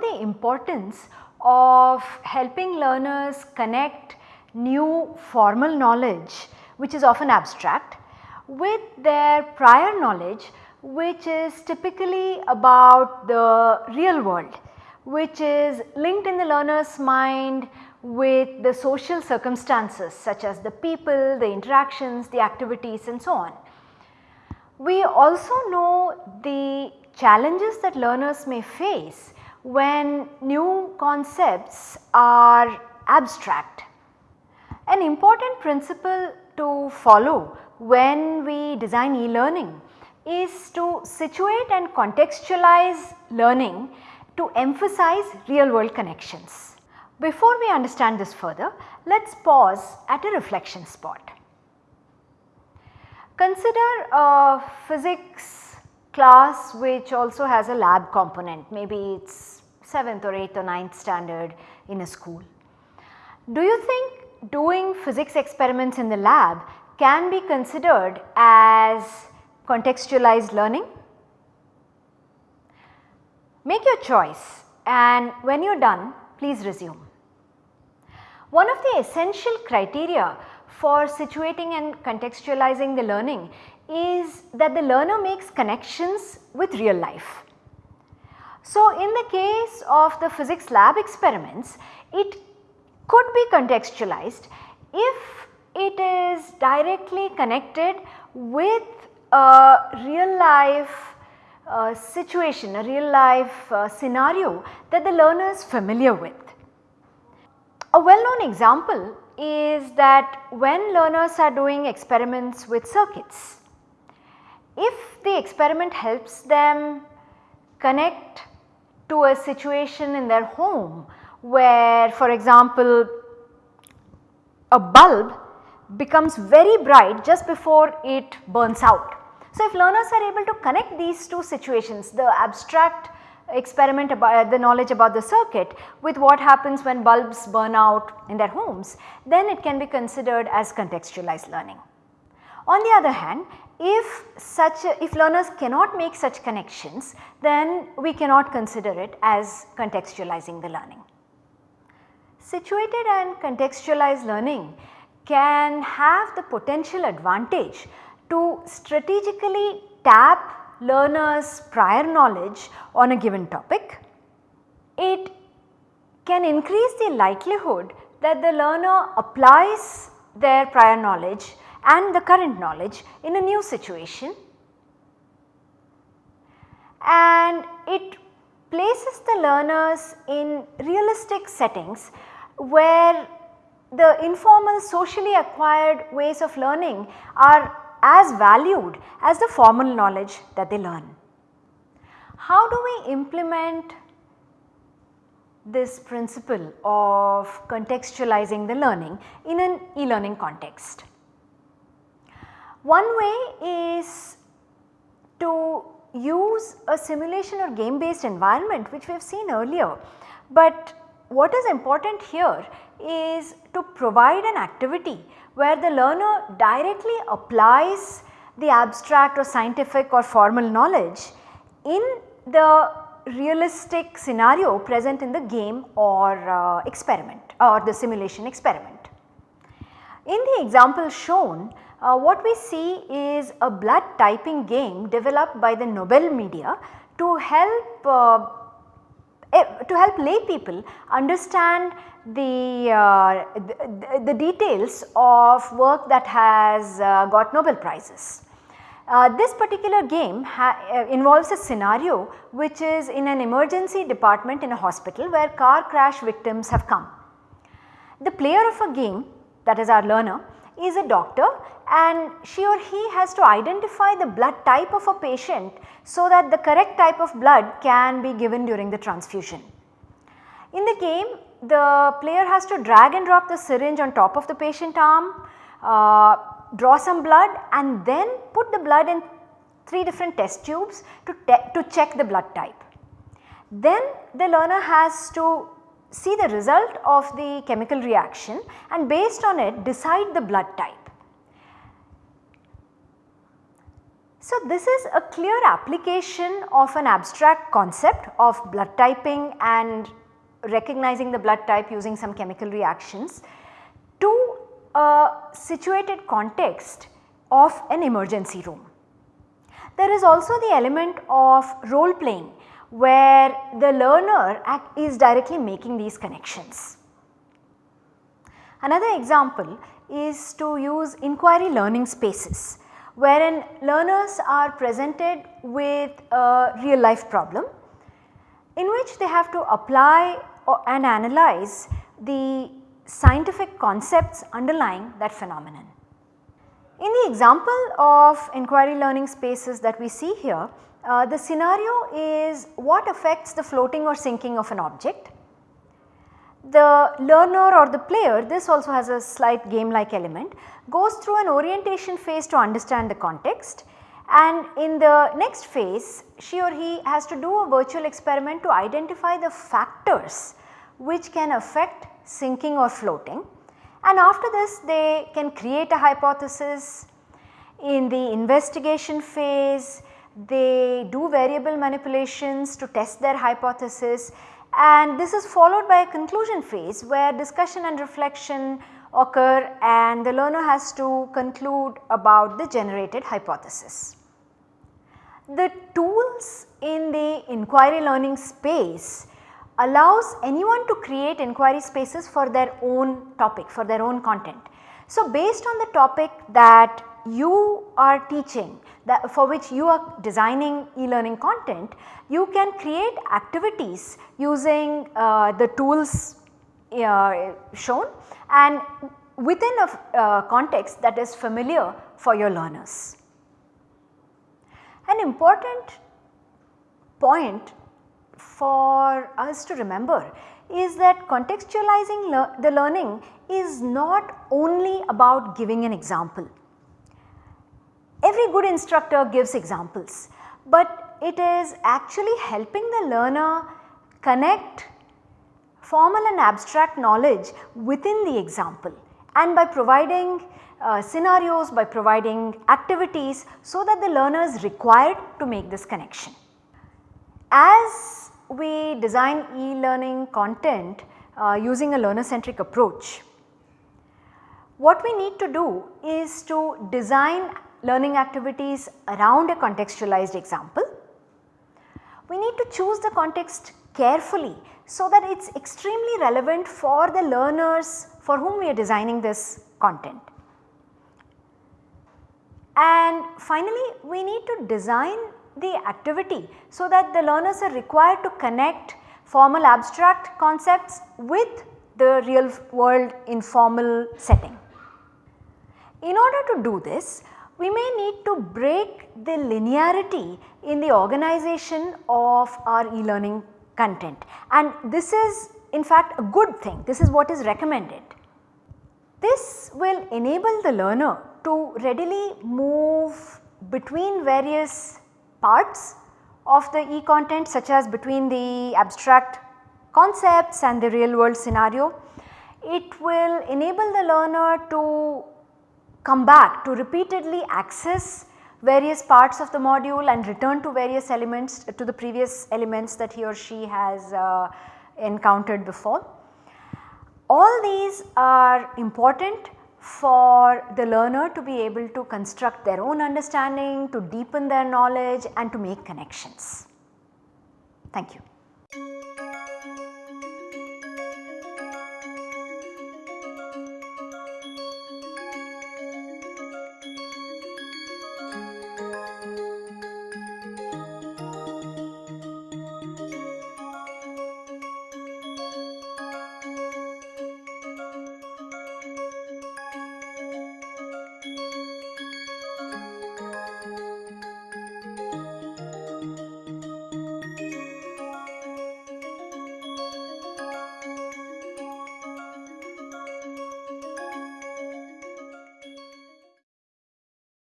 the importance of helping learners connect new formal knowledge which is often abstract with their prior knowledge which is typically about the real world which is linked in the learner's mind with the social circumstances such as the people, the interactions, the activities and so on. We also know the challenges that learners may face when new concepts are abstract. An important principle to follow when we design e-learning is to situate and contextualize learning to emphasize real world connections. Before we understand this further, let us pause at a reflection spot. Consider a physics class which also has a lab component, maybe it is 7th or 8th or 9th standard in a school. Do you think doing physics experiments in the lab can be considered as contextualized learning? Make your choice and when you are done please resume. One of the essential criteria for situating and contextualizing the learning is that the learner makes connections with real life. So, in the case of the physics lab experiments, it could be contextualized if it is directly connected with a real life uh, situation, a real life uh, scenario that the learner is familiar with. A well known example is that when learners are doing experiments with circuits, if the experiment helps them connect to a situation in their home where for example a bulb becomes very bright just before it burns out. So, if learners are able to connect these two situations the abstract experiment about uh, the knowledge about the circuit with what happens when bulbs burn out in their homes, then it can be considered as contextualized learning. On the other hand, if such a, if learners cannot make such connections, then we cannot consider it as contextualizing the learning. Situated and contextualized learning can have the potential advantage to strategically tap learners prior knowledge on a given topic, it can increase the likelihood that the learner applies their prior knowledge and the current knowledge in a new situation and it places the learners in realistic settings where the informal socially acquired ways of learning are as valued as the formal knowledge that they learn. How do we implement this principle of contextualizing the learning in an e-learning context? One way is to use a simulation or game based environment which we have seen earlier, but what is important here is to provide an activity where the learner directly applies the abstract or scientific or formal knowledge in the realistic scenario present in the game or uh, experiment or the simulation experiment. In the example shown, uh, what we see is a blood typing game developed by the Nobel Media to help uh, Eh, to help lay people understand the, uh, the, the, details of work that has uh, got Nobel prizes. Uh, this particular game uh, involves a scenario which is in an emergency department in a hospital where car crash victims have come. The player of a game that is our learner is a doctor and she or he has to identify the blood type of a patient so that the correct type of blood can be given during the transfusion. In the game the player has to drag and drop the syringe on top of the patient arm, uh, draw some blood and then put the blood in 3 different test tubes to, to check the blood type. Then the learner has to see the result of the chemical reaction and based on it decide the blood type. So, this is a clear application of an abstract concept of blood typing and recognizing the blood type using some chemical reactions to a situated context of an emergency room. There is also the element of role playing where the learner is directly making these connections. Another example is to use inquiry learning spaces wherein learners are presented with a real life problem in which they have to apply and analyze the scientific concepts underlying that phenomenon. In the example of inquiry learning spaces that we see here, uh, the scenario is what affects the floating or sinking of an object. The learner or the player, this also has a slight game like element, goes through an orientation phase to understand the context and in the next phase she or he has to do a virtual experiment to identify the factors which can affect sinking or floating and after this they can create a hypothesis. In the investigation phase they do variable manipulations to test their hypothesis and this is followed by a conclusion phase where discussion and reflection occur and the learner has to conclude about the generated hypothesis. The tools in the inquiry learning space allows anyone to create inquiry spaces for their own topic, for their own content. So, based on the topic that you are teaching that for which you are designing e-learning content, you can create activities using uh, the tools uh, shown and within a uh, context that is familiar for your learners. An important point for us to remember is that contextualizing the learning is not only about giving an example. Every good instructor gives examples, but it is actually helping the learner connect formal and abstract knowledge within the example and by providing uh, scenarios, by providing activities so that the learner is required to make this connection. As we design e-learning content uh, using a learner centric approach. What we need to do is to design learning activities around a contextualized example. We need to choose the context carefully so that it is extremely relevant for the learners for whom we are designing this content. And finally, we need to design the activity so that the learners are required to connect formal abstract concepts with the real world informal setting. In order to do this, we may need to break the linearity in the organization of our e-learning content and this is in fact a good thing, this is what is recommended. This will enable the learner to readily move between various parts of the e-content such as between the abstract concepts and the real world scenario. It will enable the learner to come back to repeatedly access various parts of the module and return to various elements to the previous elements that he or she has uh, encountered before. All these are important for the learner to be able to construct their own understanding, to deepen their knowledge and to make connections. Thank you.